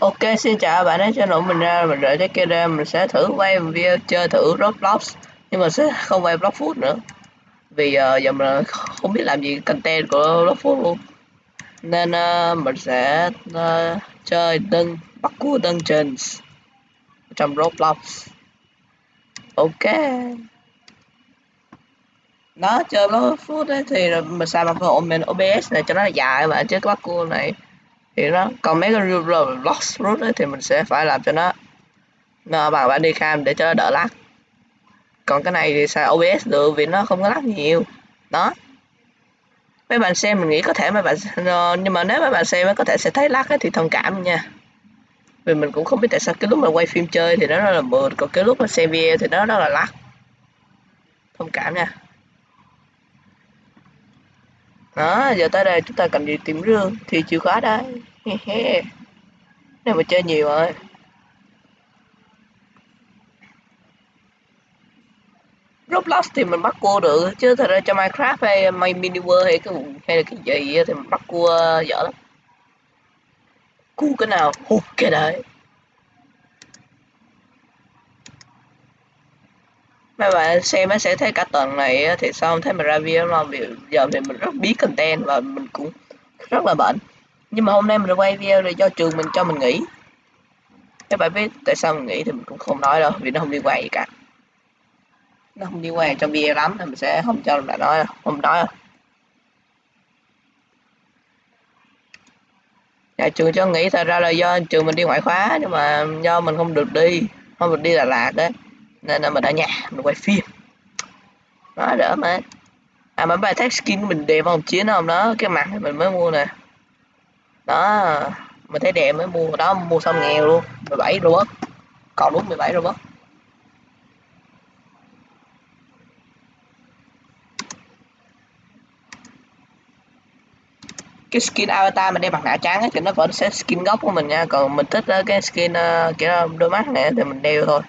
Ok, xin chào bạn đã channel mình ra mình đợi cái kia ra mình sẽ thử quay video chơi thử Roblox nhưng mà sẽ không quay Block Food nữa. Vì uh, giờ mình không biết làm gì content của Block Food luôn. Nên uh, mình sẽ uh, chơi đơn bắt cua dungeons trong Roblox. Ok. Đó chơi Block Food ấy, thì mình xài bằng phần OBS này cho nó dài mà chứ cái bắt cua này thì nó còn mấy cái lost root ấy, thì mình sẽ phải làm cho nó nó bằng bản đi cam để cho nó đỡ lắc còn cái này thì xài OBS được vì nó không có lắc nhiều. Đó. Mấy bạn xem mình nghĩ có thể mấy bạn ờ, nhưng mà nếu mấy bạn xem có thể sẽ thấy lắc ấy, thì thông cảm nha. Vì mình cũng không biết tại sao cái lúc mà quay phim chơi thì nó rất là mượt còn cái lúc mà xem video thì nó rất là lắc thông cảm nha. Đó giờ tới đây chúng ta cần đi tìm rương thì chịu khó đây. này mà chơi nhiều rồi. Roblox thì mình bắt cua được, chứ thật ra cho Minecraft hay My Mini World hay cái hay là cái gì thì mình bắt cua dở lắm. Cua cái nào? Hụt cái đấy. Mấy bạn xem nó sẽ thấy cả tuần này thì sao thấy mình ra video mà giờ thì mình rất biết content và mình cũng rất là bệnh nhưng mà hôm nay mình quay video là do trường mình cho mình nghỉ. Các bạn biết tại sao mình nghỉ thì mình cũng không nói đâu, vì nó không liên quan gì cả. Nó không liên quan trong video lắm nên mình sẽ không cho bạn nói không nói đâu. Nhà trường cho nghỉ, thật ra là do trường mình đi ngoại khóa, nhưng mà do mình không được đi, không được đi Đà Lạt đấy nên là mình ở nhà, mình quay phim. Nó đỡ mà. À mà bài test skin của mình đẹp không? Chiến không đó, cái mặt thì mình mới mua nè đó mình thấy đẹp mới mua đó mua xong nghèo luôn 17 robot. Còn đúng 17 robot. Cái skin avatar mình đeo mặt nạ trắng ấy, thì nó vẫn sẽ skin gốc của mình nha còn mình thích ờ, cái skin uh, kiểu đôi mắt này thì mình đeo thôi.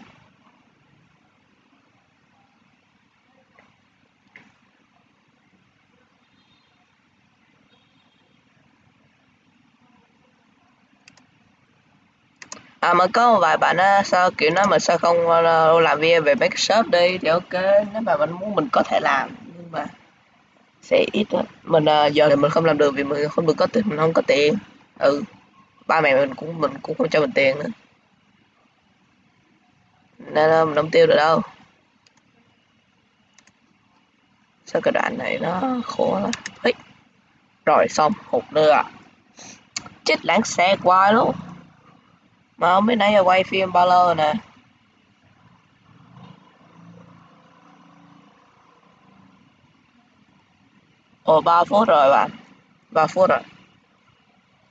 À mà có một vài bạn á sao kiểu nói mà sao không uh, làm video về mấy cái shop đi thì ok nếu mà mình muốn mình có thể làm nhưng mà sẽ ít á mình uh, giờ thì mình không làm được vì mình không được có tiền mình không có tiền. Ừ ba mẹ mình cũng mình cũng không cho mình tiền nữa. Nên uh, mình không tiêu được đâu. Sao cái đoạn này nó khổ lắm. Ấy rồi xong hụt nữa. À chết lãng xe quá luôn mà không biết nãy giờ quay phim bao lâu rồi nè. Ồ ba phút rồi bạn. Ba phút rồi.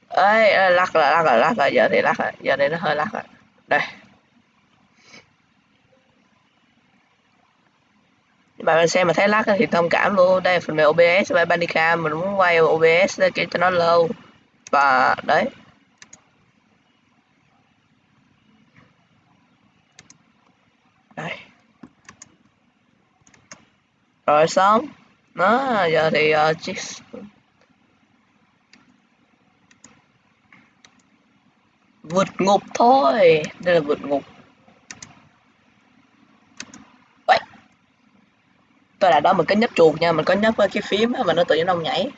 Ấy ê, lắc rồi lắc rồi lắc rồi giờ thì lắc rồi giờ thì nó hơi lắc rồi đây. Bạn xem mà thấy lắc thì thông cảm luôn. Đây phần mềm OBS và Bandicam mình muốn quay OBS để cho nó lâu. Và đấy đây rồi xong. Nó giờ thì uh, chiếc vượt ngục thôi. Đây là vượt ngục. Vậy. tôi đã đó mình có nhấp chuột nha. Mình có nhấp cái phím mà nó tự nhiên ông nhảy.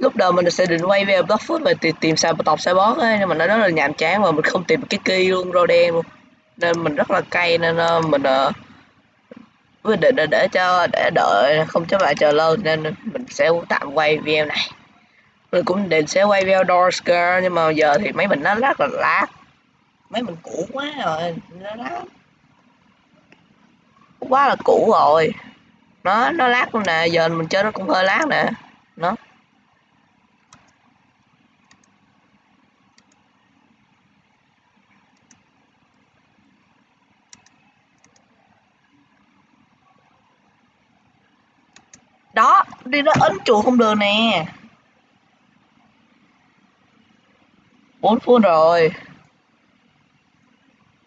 Lúc đầu mình sẽ định quay về Blockfoot và tìm, tìm sao tộc sai bót ấy nhưng mà nó rất là nhàm chán và mình không tìm cái key luôn rô đen luôn nên mình rất là cay nên uh, mình uh, quyết định là để cho để đợi không cho bạn chờ lâu nên mình sẽ tạm quay video này. Mình cũng định sẽ quay video Dorsker nhưng mà giờ thì mấy mình nó rất là lát. Mấy mình cũ quá rồi nó lát. Quá là cũ rồi. Nó nó lát luôn nè giờ mình chơi nó cũng hơi lát nè. Nó đó, đi nó ấn chuột không được nè. Bốn phút rồi.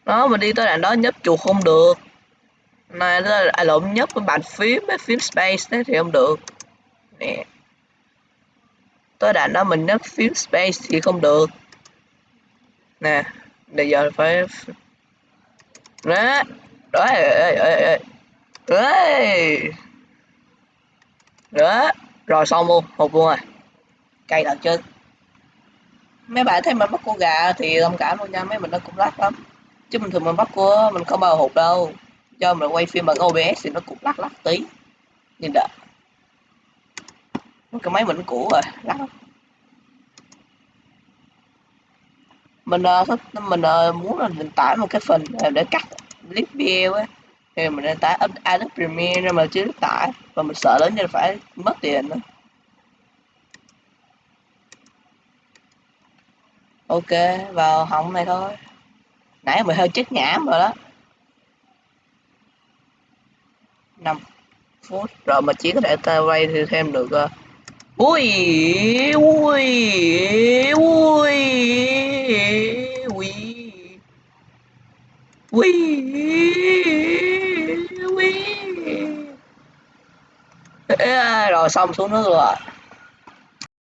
Đó mình đi tới đoạn đó nhấp chuột không được. Này, là ai lộn, nhấp cái bàn phím, cái phím space đấy thì không được. Nè. Tới đoạn đó mình nhấp phím space thì không được. Nè, bây giờ phải đó đó đấy đó rồi xong luôn hụt luôn rồi. Cay thật chứ. Mấy bạn thấy mình bắt cua gà thì thông cảm luôn nha mấy mình nó cũng lắc lắm. Chứ bình thường mình bắt cua mình không bao hụt đâu. Cho mình quay phim bằng OBS thì nó cũng lắc lắc tí. Nhìn đợi cái máy mình cũ rồi lắc lắm. Mình uh, thích mình uh, muốn là mình tải một cái phần để cắt clip video ấy thì mình nên tải Adobe Premiere nhưng mà chưa tải. Và mình sợ lớn nên phải mất tiền nữa. Ok vào hỏng này thôi. Nãy mình hơi chết nhảm rồi đó. 5 phút. Rồi mà chỉ có thể ta quay thì thêm được uh, ui ui ui ui ui. Rồi xong xuống nước rồi